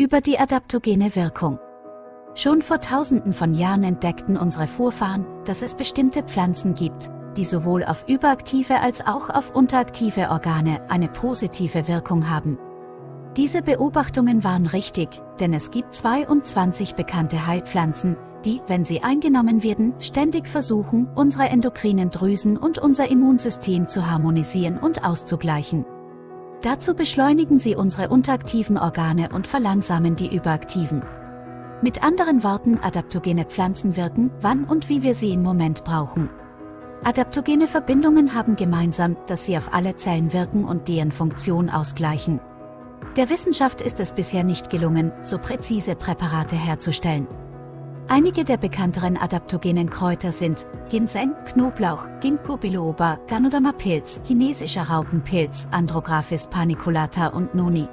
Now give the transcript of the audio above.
über die adaptogene Wirkung. Schon vor tausenden von Jahren entdeckten unsere Vorfahren, dass es bestimmte Pflanzen gibt, die sowohl auf überaktive als auch auf unteraktive Organe eine positive Wirkung haben. Diese Beobachtungen waren richtig, denn es gibt 22 bekannte Heilpflanzen, die, wenn sie eingenommen werden, ständig versuchen, unsere endokrinen Drüsen und unser Immunsystem zu harmonisieren und auszugleichen. Dazu beschleunigen sie unsere unteraktiven Organe und verlangsamen die überaktiven. Mit anderen Worten, adaptogene Pflanzen wirken, wann und wie wir sie im Moment brauchen. Adaptogene Verbindungen haben gemeinsam, dass sie auf alle Zellen wirken und deren Funktion ausgleichen. Der Wissenschaft ist es bisher nicht gelungen, so präzise Präparate herzustellen. Einige der bekannteren adaptogenen Kräuter sind Ginseng, Knoblauch, Ginkgo biloba, Ganoderma-Pilz, chinesischer Raupenpilz, Andrographis paniculata und Noni.